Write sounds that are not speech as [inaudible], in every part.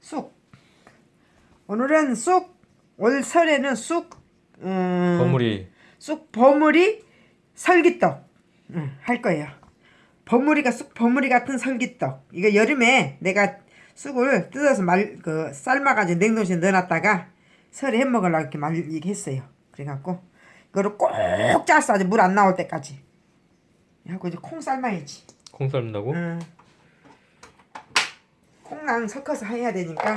쑥. 오늘은 쑥. 올 설에는 쑥. 음, 버무리 쑥 버무리 설기떡 음, 할 거예요. 버무리가 쑥 버무리 같은 설기떡. 이거 여름에 내가 쑥을 뜯어서 말 그 삶아가지고 냉동실에 넣어놨다가 설에 해 먹으려고 이렇게 말 이렇게 했어요. 그래갖고 이거를 꼭 짜서 아주 물 안 나올 때까지. 하고 이제 콩 삶아야지. 콩 삶는다고? 응. 콩랑 섞어서 해야 되니까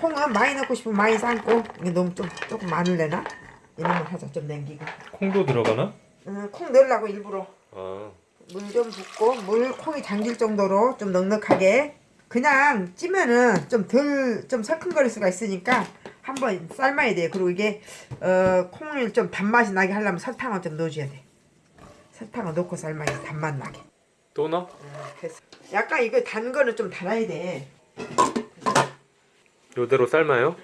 콩은 많이 넣고 싶으면 많이 삶고 이게 너무 좀 조금 많을래나? 이놈을 하자 좀 남기고. 콩도 들어가나? 응, 콩 넣으려고 일부러. 아. 물좀 붓고 물 콩이 잠길 정도로 좀 넉넉하게. 그냥 찌면은 좀덜좀 설큰거릴 수가 있으니까 한번 삶아야 돼요 그리고 이게 어 콩을 좀 단맛이 나게 하려면 설탕을 좀 넣어줘야 돼. 설탕을 넣고 삶아야 단맛 나게 또 넣어? 됐어. 약간 이거 단 거는 좀 달아야 돼. 요대로 삶아요?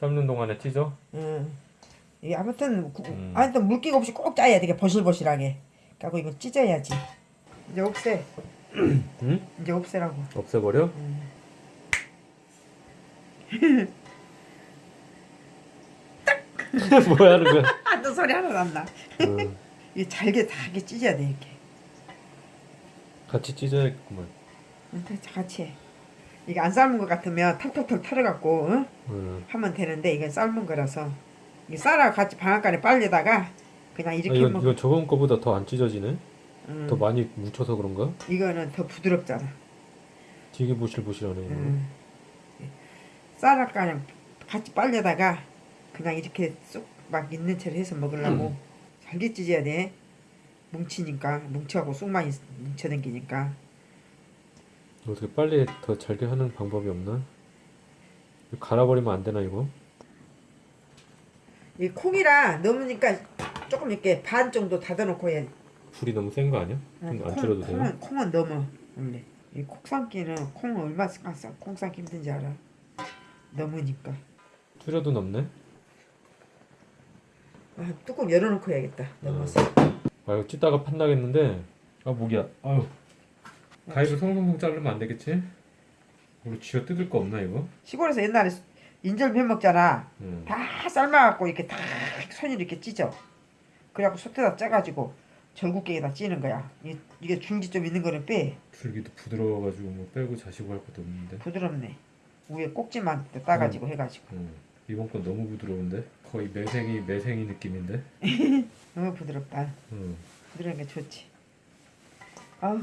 삶는 동안에 찢어? 응. 이게 아무튼 구, 음. 아무튼 물기가 없이 꼭 짜야 되게 버실버실하게. 그리고 이거 찢어야지. 이제 없애. 응? 이제 없애라고. 없애버려? [laughs] 뭐야 하는 거야? [laughs] 아, 너 소리 하나 안 나. 응. 이게 잘게 잘게 찢어야 돼 이렇게. 같이 찢어야겠구만 같이 해. 이게 안 삶은 것 같으면 털털털 털어갖고 응? 응. 하면 되는데 이건 삶은 거라서 이 쌀하고 같이 방앗간에 빨려다가 그냥 아, 이렇게 이건, 먹. 이건 저번 거보다 더 안 찢어지네? 응. 더 많이 뭉쳐서 그런가? 이거는 더 부드럽잖아. 되게 보실보실하네 이거. 음. 쌀을 그냥 같이 빨려다가 그냥 이렇게 쏙 막 있는 채로 해서 먹으려고 음. 잘게 찢어야 돼 뭉치니까 뭉쳐하고 쑥만 있- 뭉쳐댕기니까 어떻게 빨리 더 잘게 하는 방법이 없나? 갈아버리면 안 되나 이거? 이 콩이라 넣으니까 조금 이렇게 반 정도 닫아놓고 해야 불이 너무 센 거 아니야? 좀안 줄여도 돼요? 콩은, 콩은 넘어 원래 이 콩삼기는 콩을 얼마나 쌈- 콩 삶기 힘든지 알아 넘으니까 줄여도 넘네? 아, 뚜껑 열어놓고 해야겠다 넘어서 아 이거 찢다가 판나겠는데 아 목이야 아유 가위로 성성성 자르면 안 되겠지? 우리 쥐어 뜯을 거 없나 이거? 시골에서 옛날에 인절미 해 먹잖아 응. 다 삶아갖고 이렇게 다 손으로 이렇게 찢어. 그래갖고 솥에다 짜가지고 절구깨에다 찌는 거야. 이, 이게 중지 좀 있는 거는 빼. 줄기도 부드러워가지고 뭐 빼고 자시고 할 것도 없는데 부드럽네. 위에 꼭지만 따가지고 해가지고. 응. 이번 건 너무 부드러운데? 거의 매생이 매생이 느낌인데? [laughs] 너무 부드럽다. 응. 부드러운 게 좋지. 아우,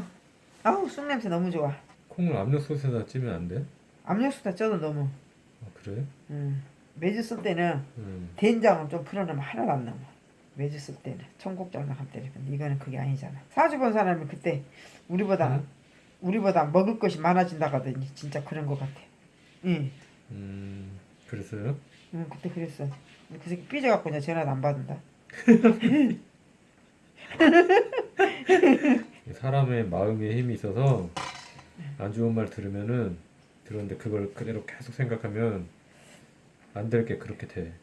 아우 쑥 냄새 너무 좋아. 콩을 압력솥에다 찌면 안 돼? 압력수다 쪄도 너무. 아 그래? 음. 매주 쓸 때는 응. 된장은 좀 풀어놓으면 하나도 안 남아. 매주 쓸 때는 때는 근데 이거는 그게 아니잖아. 사주 본 사람이 그때 우리보다 응? 우리보다 먹을 것이 많아진다고 하더니 진짜 그런 것 같아. 응, 음 그랬어요? 응 그때 그랬어. 그 새끼 삐져갖고 전화도 안 받는다. [laughs] 사람의 마음에 힘이 있어서 안 좋은 말 들으면은 들었는데 그걸 그대로 계속 생각하면 안 될 게 그렇게 돼.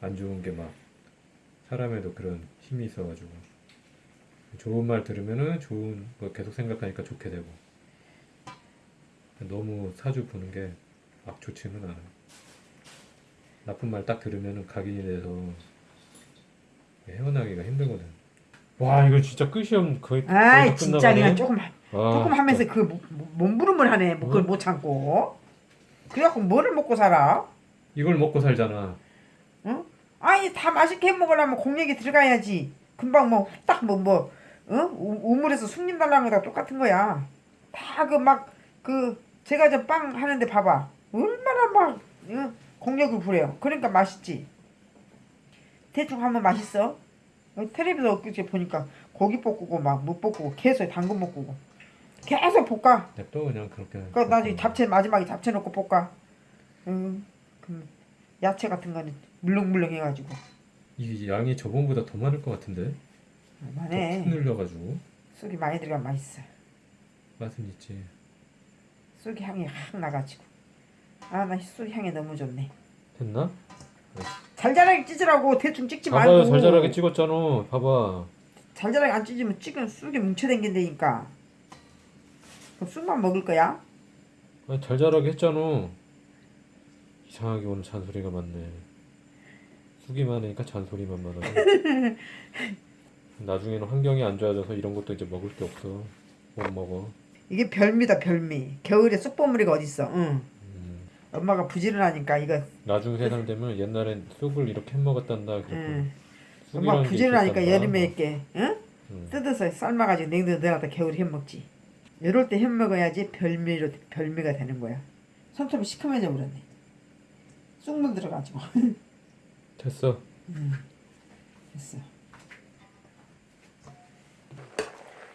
안 좋은 게 막 사람에도 그런 힘이 있어가지고 좋은 말 들으면은 좋은 거 계속 생각하니까 좋게 되고 너무 사주 보는 게 막 좋지는 않아. 나쁜 말 딱 들으면은 각인이 돼서 헤어나기가 힘들거든. 와 이거 진짜 끝이 없는 거의 다 진짜. 그냥 조금 아, 조금 하면서 그 모- 모- 몸부림을 하네. 뭐 그걸 어? 못 참고. 그래갖고 뭐를 먹고 살아? 이걸 먹고 살잖아. 응? 아니 다 맛있게 해 먹으려면 공력이 들어가야지. 금방 뭐 후딱 뭐 뭐, 응? 우- 우물에서 숭림 달라는 거다 똑같은 거야. 다 그 막 그 제가 저 빵 하는데 봐봐. 얼마나 막 응? 공력을 부려요. 그러니까 맛있지. 대충 하면 맛있어. 어, 텔레비전 엊그제 보니까 고기 볶고 막 무 볶고 계속 당근 볶고 계속 볶아. 냅둬 그냥 그렇게. 그 나중에 잡채 마지막에 잡채 넣고 볶아. 응. 그 야채 같은 거는 물렁물렁 해가지고. 이 양이 저번보다 더 많을 것 같은데. 더 만해. 푹 늘려가지고 쑥이 많이 들어가면 맛있어. 맛은 있지. 쑥이 향이 확 나가지고. 아, 나 쑥 향이 너무 좋네. 됐나? 잘잘하게 찢으라고 대충 찍지 봐봐요 말고. 잘잘하게 찍었잖아. 봐봐. 잘잘하게 안 찢으면 찌면 쑥이 뭉쳐댕긴다니까. 쑥만 먹을 거야? 아, 잘 자라게 했잖아. 이상하게 오늘 잔소리가 많네. 쑥이 많으니까 잔소리만 많아. [laughs] 나중에는 환경이 안 좋아져서 이런 것도 이제 먹을 게 없어. 못 먹어. 이게 별미다 별미. 겨울에 쑥버무리가 어딨어. 응. 음. 엄마가 부지런하니까 이거 나중 세상 되면 옛날엔 쑥을 이렇게 해 먹었단다. 그랬고 응. 쑥이라는 엄마 게 부지런하니까. 여름에 이렇게 응? 음. 뜯어서 삶아가지고 냉동에 넣어놨다 겨울에 해먹지. 이럴 때 해먹어야지 별미로 별미가 되는 거야. 손톱이 시커매져 버렸네. 쑥 물 들어가지고. [laughs] 됐어. 됐어.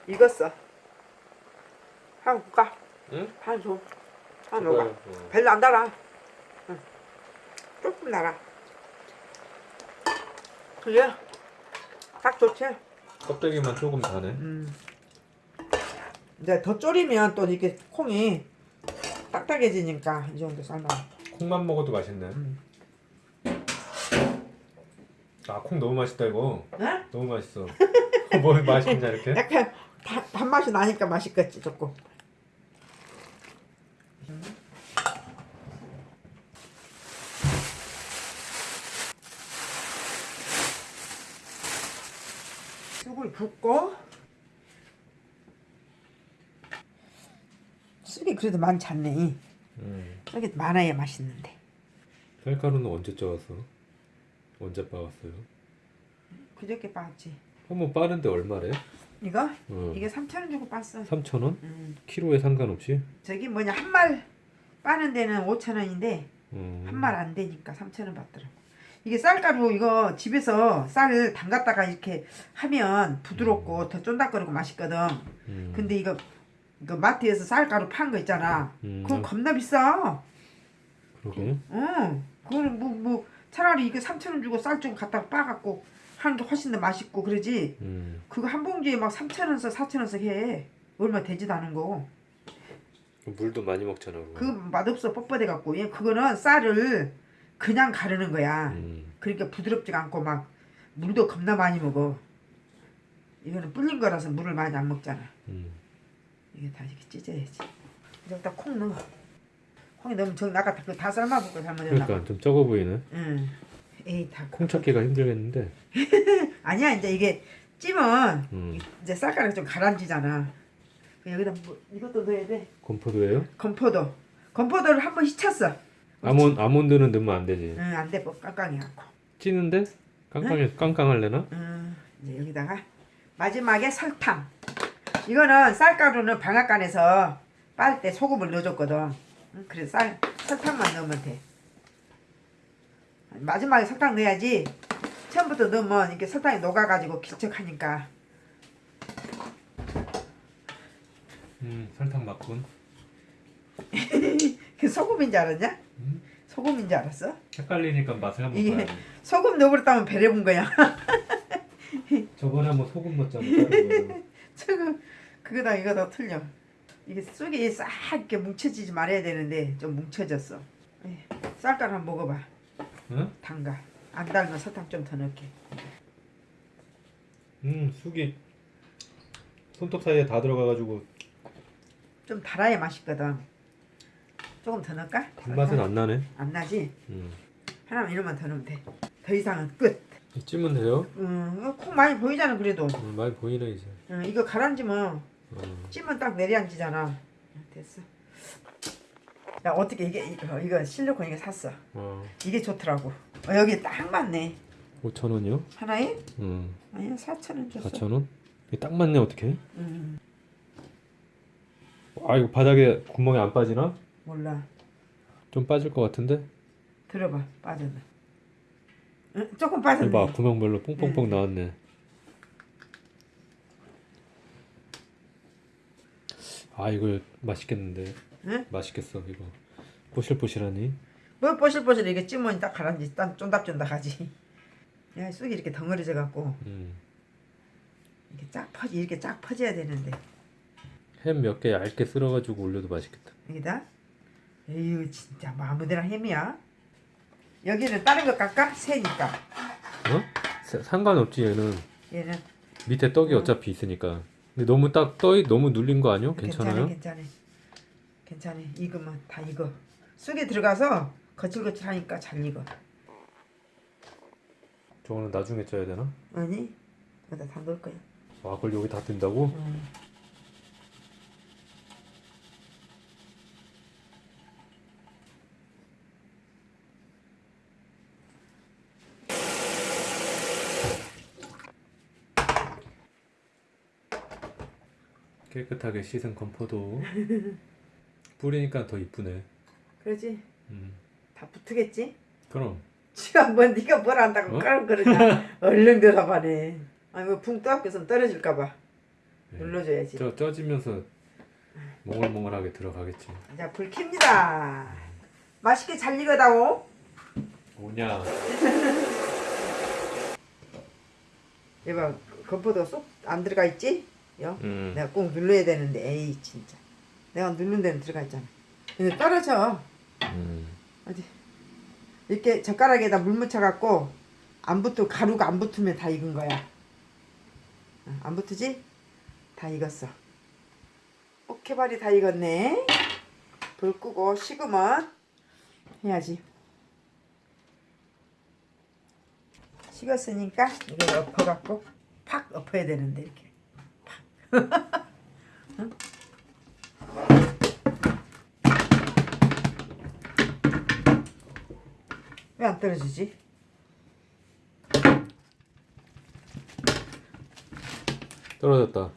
익었어. 한 볼까? 응? 한 줘. 한 먹어. 어. 별로 안 달아. 응. 조금 달아. 그래? 딱 좋지? 껍데기만 조금 다네. 음. 이제 더 졸이면 또 이렇게 콩이 딱딱해지니까 이 정도 삶아. 콩만 먹어도 맛있네. 음. 아콩 너무 맛있다 이거. 응? 너무 맛있어. 뭘 [laughs] 맛있냐 이렇게? [laughs] 약간 다, 단맛이 나니까 맛있겠지 조금. 쑥을 붓고 쑥이 그래도 많지 않네. 음. 쑥이 많아야 맛있는데. 쌀가루는 언제 쪄왔어? 언제 빻았어요? 그저께 봤지. 한번 빠는데 얼마래? 이거? 어. 이게 3천 원 주고 봤어. 3천 원? 음. 키로에 상관없이? 저기 뭐냐 한 말 빠는 데는 5천 원인데 음. 한말 안 되니까 3천 원 받더라고. 이게 쌀가루 이거 집에서 쌀 담갔다가 이렇게 하면 부드럽고 더 쫀득거리고 맛있거든. 음. 근데 이거 이거 마트에서 쌀가루 판 거 있잖아. 음. 그건 겁나 비싸. 그러게. 응. 그거는 뭐뭐 차라리 이거 3천 원 주고 쌀 좀 갖다가 빠갖고 하는 게 훨씬 더 맛있고 그러지. 음. 그거 한 봉지에 막 3천 원씩 4천 원씩 해. 얼마 되지도 않은 거. 물도 많이 먹잖아. 그거. 그 맛없어 뻣뻣해 갖고 얘 그거는 쌀을 그냥 가르는 거야. 음. 그러니까 부드럽지가 않고 막 물도 겁나 많이 먹어. 이거는 불린 거라서 물을 많이 안 먹잖아. 음. 이게 다 이렇게 찢어야지. 여기다 콩 넣어. 콩이 너무 정 나갔다. 그다 삶아볼거 잘못했나? 그러니까 좀 적어 보이네. 응. 에이 다. 콩 찾기가 힘들겠는데. [laughs] 아니야 이제 이게 찌면 음. 이제 쌀가루 좀 가라앉잖아. 여기다 뭐 이것도 넣어야 돼. 건포도예요? 건포도. 건포도를 한번 휘쳤어. 아몬 아몬드는 넣으면 안 되지. 응, 안 돼. 뭐 깡깡이 갖고. 찌는데 깡깡해 깡깡할래나? 음, 이제 여기다가 마지막에 설탕. 이거는 쌀가루는 방앗간에서 빨 때 소금을 넣어줬거든. 응, 그래서 쌀 설탕만 넣으면 돼. 마지막에 설탕 넣어야지. 처음부터 넣으면 이렇게 설탕이 녹아가지고 길쭉하니까. 음 설탕 맞군. 그 [laughs] 소금인 줄 알았냐? 음? 소금인 줄 알았어? 헷갈리니까 맛을 한번 봐야지. 소금 넣어버렸다면 배려본 거야. [laughs] 저번에 한번 소금 넣었잖아. 저거 [laughs] 그거다 이거다 틀려. 이게 쑥이 싹 이렇게 뭉쳐지지 말아야 되는데 좀 뭉쳐졌어. 에이, 쌀가루 한번 먹어봐. 응? 담가. 안 달면 설탕 좀 더 넣게. 음 쑥이 손톱 사이에 다 들어가가지고 좀 달아야 맛있거든. 조금 더 넣을까? 단맛은 안 나네. 안 나지? 음. 하나만 이런만 더 넣으면 돼. 더 이상은 끝. 찌면 돼요? 음, 콩 많이 보이잖아 그래도. 음, 많이 보이네 이제. 음, 이거 가라앉으면 어. 찌면 딱 내려앉잖아. 음, 됐어. 야 어떻게 이게 이거, 이거 실리콘 이거 샀어. 어. 이게 좋더라고. 어, 여기 딱 맞네. 5천 원이요? 하나에? 음. 아니야 4천 원 줬어. 4천 원? 이게 딱 맞네 어떻게? 음, 아 이거 바닥에 구멍이 안 빠지나? 몰라. 좀 빠질 것 같은데? 들어봐 빠졌나? 응? 조금 빠졌네. 봐 구멍별로 뽕뽕뽕 나왔네. 아 이거 맛있겠는데? 응? 맛있겠어 이거. 보실보실하니? 뭐 뽀실뽀실 이게 찌면 딱 가라앉지. 딱 쫀득쫀득하지. 야 쑥이 이렇게 덩어리져 갖고 음. 이렇게 쫙 퍼지 이렇게 쫙 퍼져야 되는데 햄 몇 개 얇게 쓸어가지고 올려도 맛있겠다. 여기다. 에휴 진짜 뭐 아무데나 햄이야. 여기는 다른 거 깎아? 새니까. 어? 사- 상관없지 얘는 얘는 밑에 떡이 어. 어차피 있으니까. 근데 너무 딱 떡이 너무 눌린 거 아니요? 괜찮아요? 괜찮아 괜찮아. 괜찮아. 익으면 다 익어. 쑥이 들어가서 거칠거칠하니까 잘 익어. 저거는 나중에 쪄야 되나? 아니, 여기다 다 넣을 거야. 아 그걸 여기 다 든다고? 음. 깨끗하게 씻은 건포도 [laughs] 뿌리니까 더 이쁘네 그러지? 음. 다 붙으겠지? 그럼 지가 뭐 네가 뭘 안다고 어? 그러냐 얼른 대답하네 아니 뭐붕 떠갖고선 떨어질까봐 네. 눌러줘야지 쪄, 쪄지면서 몽글몽글하게 들어가겠지 자불 킵니다 맛있게 잘 익어다오 뭐냐 얘봐 [laughs] 건포도 쏙 안 들어가 있지? 여? 음. 내가 꼭 눌러야 되는데 에이 진짜 내가 누른 데는 들어가 있잖아 근데 떨어져 음. 어디 이렇게 젓가락에다 물 묻혀 갖고 안 붙고 가루가 안 붙으면 다 익은 거야 어, 안 붙으지? 다 익었어 오케발이 다 익었네 불 끄고 식으면 해야지 식었으니까 이걸 엎어갖고 팍 엎어야 되는데 이렇게? 왜 안 떨어지지? 떨어졌다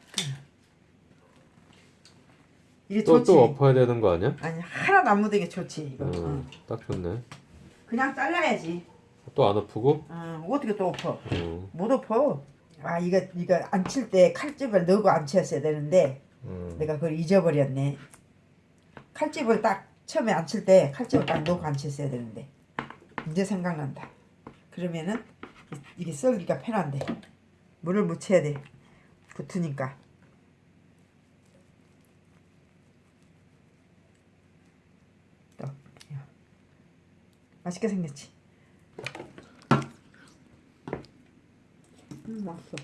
이게 또, 좋지 또 엎어야 되는 거 아니야? 아니 하나도 안 묻은 게 좋지 이거 음, 어. 딱 좋네 그냥 잘라야지 또 안 엎고? 어, 어떻게 또 엎어 음. 못 엎어 아 이거 이거 안 칠 때 칼집을 넣고 안 쳤어야 되는데 음. 내가 그걸 잊어버렸네. 칼집을 딱 처음에 안 칠 때 칼집을 딱 넣고 안 쳤어야 되는데 이제 생각난다. 그러면은 이- 이게 썰기가 편한데 물을 묻혀야 돼. 붙으니까. 맛있게 생겼지 음 맛있어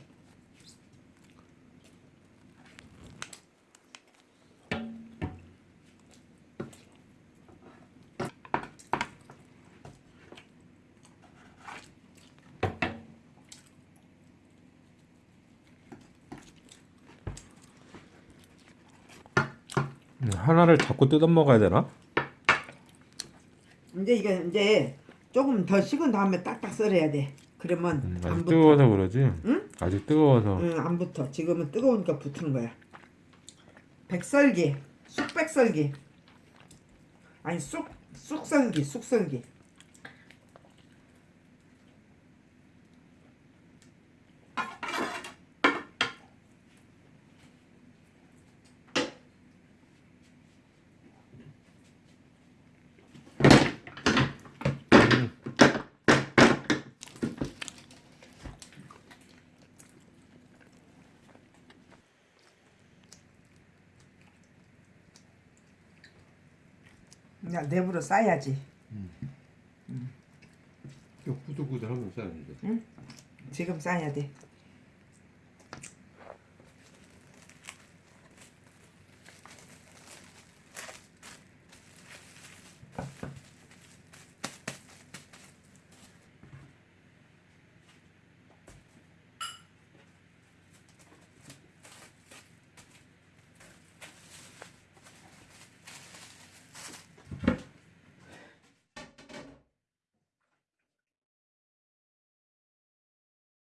음, 하나를 자꾸 뜯어 먹어야 되나? 이제 이게 이제 조금 더 식은 다음에 딱딱 썰어야 돼. 그러면 음, 안 아직 붙어. 뜨거워서 그러지? 응? 아직 뜨거워서 응, 안 붙어. 지금은 뜨거우니까 붙는 거야. 백설기, 쑥백설기. 아니 쑥 쑥설기, 쑥설기. 그냥 내부로 싸야지. 구들구들 하면 싸야지 지금 싸야 돼.